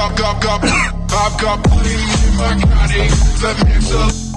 I've got, I've got in my body. Let me